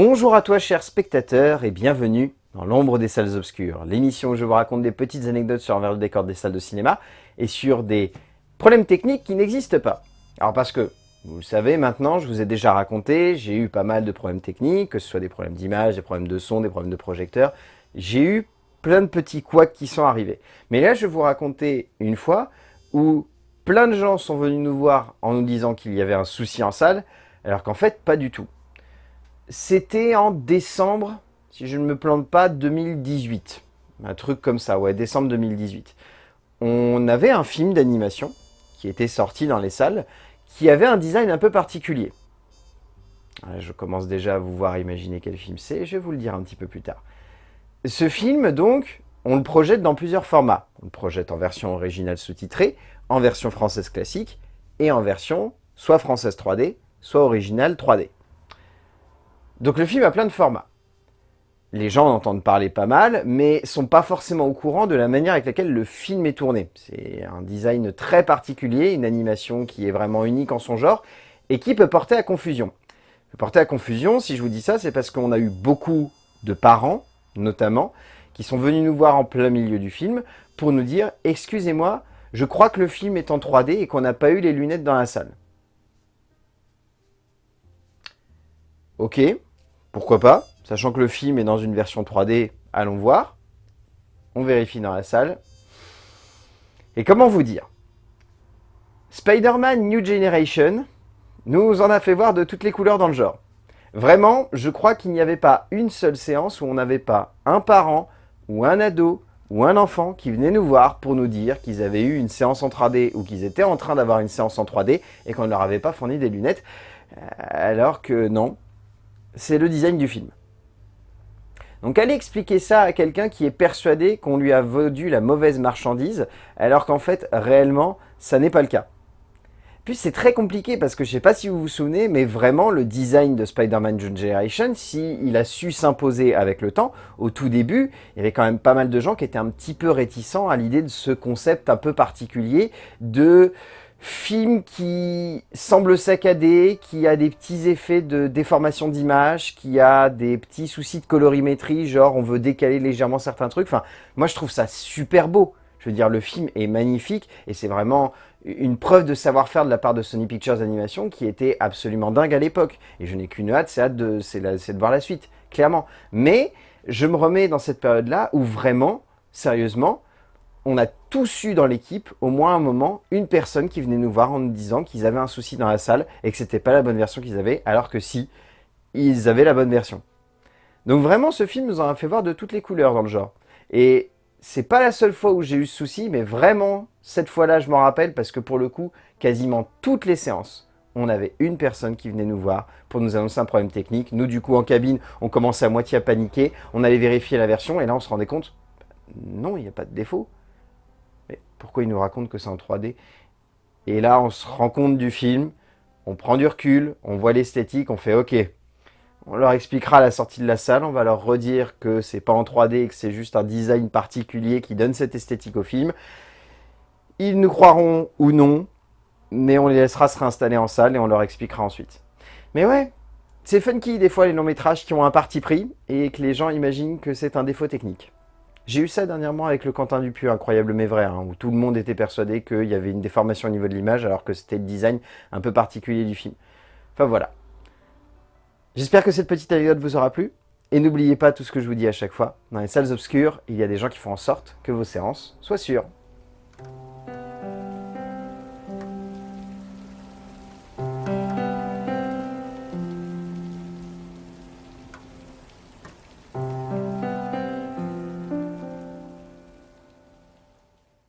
Bonjour à toi chers spectateurs et bienvenue dans l'ombre des salles obscures, l'émission où je vous raconte des petites anecdotes sur l'envers du décor des salles de cinéma et sur des problèmes techniques qui n'existent pas. Alors parce que, vous le savez maintenant, je vous ai déjà raconté, j'ai eu pas mal de problèmes techniques, que ce soit des problèmes d'image, des problèmes de son, des problèmes de projecteur, j'ai eu plein de petits couacs qui sont arrivés. Mais là je vais vous raconter une fois où plein de gens sont venus nous voir en nous disant qu'il y avait un souci en salle, alors qu'en fait pas du tout. C'était en décembre, si je ne me plante pas, 2018. Un truc comme ça, ouais, décembre 2018. On avait un film d'animation qui était sorti dans les salles, qui avait un design un peu particulier. Je commence déjà à vous voir imaginer quel film c'est, je vais vous le dire un petit peu plus tard. Ce film, donc, on le projette dans plusieurs formats. On le projette en version originale sous-titrée, en version française classique, et en version soit française 3D, soit originale 3D. Donc le film a plein de formats. Les gens en entendent parler pas mal, mais sont pas forcément au courant de la manière avec laquelle le film est tourné. C'est un design très particulier, une animation qui est vraiment unique en son genre, et qui peut porter à confusion. Porter à confusion, si je vous dis ça, c'est parce qu'on a eu beaucoup de parents, notamment, qui sont venus nous voir en plein milieu du film, pour nous dire « Excusez-moi, je crois que le film est en 3D et qu'on n'a pas eu les lunettes dans la salle. » Ok, pourquoi pas Sachant que le film est dans une version 3D, allons voir. On vérifie dans la salle. Et comment vous dire? Spider-Man New Generation nous en a fait voir de toutes les couleurs dans le genre. Vraiment, je crois qu'il n'y avait pas une seule séance où on n'avait pas un parent ou un ado ou un enfant qui venait nous voir pour nous dire qu'ils avaient eu une séance en 3D ou qu'ils étaient en train d'avoir une séance en 3D et qu'on ne leur avait pas fourni des lunettes, euh, alors que non, c'est le design du film. Donc allez expliquer ça à quelqu'un qui est persuadé qu'on lui a vendu la mauvaise marchandise, alors qu'en fait, réellement, ça n'est pas le cas. Puis c'est très compliqué parce que je sais pas si vous vous souvenez, mais vraiment le design de Spider-Man Generation, s'il il a su s'imposer avec le temps, au tout début, il y avait quand même pas mal de gens qui étaient un petit peu réticents à l'idée de ce concept un peu particulier de film qui semble saccadé, qui a des petits effets de déformation d'image, qui a des petits soucis de colorimétrie, genre on veut décaler légèrement certains trucs. Enfin, moi je trouve ça super beau. Je veux dire, le film est magnifique et c'est vraiment une preuve de savoir-faire de la part de Sony Pictures Animation qui était absolument dingue à l'époque. Et je n'ai qu'une hâte, c'est de, de voir la suite, clairement. Mais je me remets dans cette période-là où vraiment, sérieusement, on a tous eu dans l'équipe, au moins un moment, une personne qui venait nous voir en nous disant qu'ils avaient un souci dans la salle et que c'était pas la bonne version qu'ils avaient, alors que si, ils avaient la bonne version. Donc vraiment, ce film nous en a fait voir de toutes les couleurs dans le genre. Et c'est pas la seule fois où j'ai eu ce souci, mais vraiment, cette fois-là, je m'en rappelle parce que pour le coup, quasiment toutes les séances, on avait une personne qui venait nous voir pour nous annoncer un problème technique. Nous, du coup, en cabine, on commençait à moitié à paniquer. On allait vérifier la version et là, on se rendait compte, non, il n'y a pas de défaut. Pourquoi il nous raconte que c'est en 3D Et là, on se rend compte du film, on prend du recul, on voit l'esthétique, on fait OK. On leur expliquera la sortie de la salle, on va leur redire que c'est pas en 3D et que c'est juste un design particulier qui donne cette esthétique au film. Ils nous croiront ou non, mais on les laissera se réinstaller en salle et on leur expliquera ensuite. Mais ouais, c'est funky des fois les longs métrages qui ont un parti pris et que les gens imaginent que c'est un défaut technique. J'ai eu ça dernièrement avec le Quentin Dupieux, incroyable mais vrai, hein, où tout le monde était persuadé qu'il y avait une déformation au niveau de l'image, alors que c'était le design un peu particulier du film. Enfin voilà. J'espère que cette petite anecdote vous aura plu. Et n'oubliez pas tout ce que je vous dis à chaque fois, dans les salles obscures, il y a des gens qui font en sorte que vos séances soient sûres.